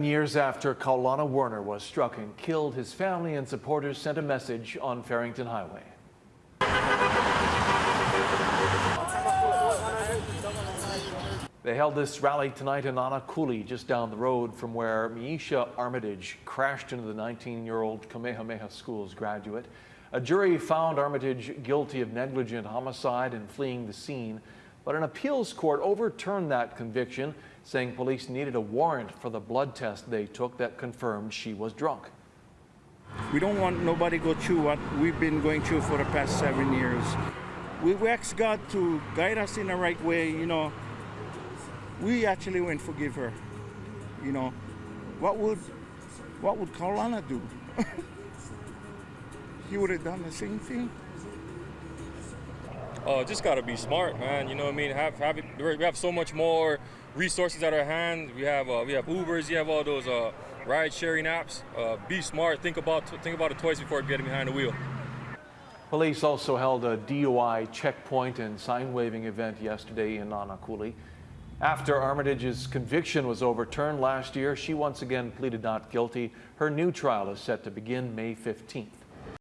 Years after Kaulana Werner was struck and killed, his family and supporters sent a message on Farrington Highway. They held this rally tonight in Nanakuli, just down the road from where Miesha Armitage crashed into the 19-year-old Kamehameha Schools graduate. A jury found Armitage guilty of negligent homicide and fleeing the scene, but an appeals court overturned that conviction, saying police needed a warrant for the blood test they took that confirmed she was drunk. We don't want nobody go through what we've been going through for the past seven years. We ask God to guide us in the right way, you know. We actually went forgive her. You know, what would what would Kaulana do? he would have done the same thing. Uh, just gotta be smart, man. You know what I mean? Have have it, we have so much more resources at our hand. We have uh, we have Ubers. You have all those uh, ride sharing apps. Uh, be smart. Think about think about it twice before getting behind the wheel. Police also held a DUI checkpoint and sign waving event yesterday in Nanakuli. After Armitage's conviction was overturned last year, she once again pleaded not guilty. Her new trial is set to begin May 15th.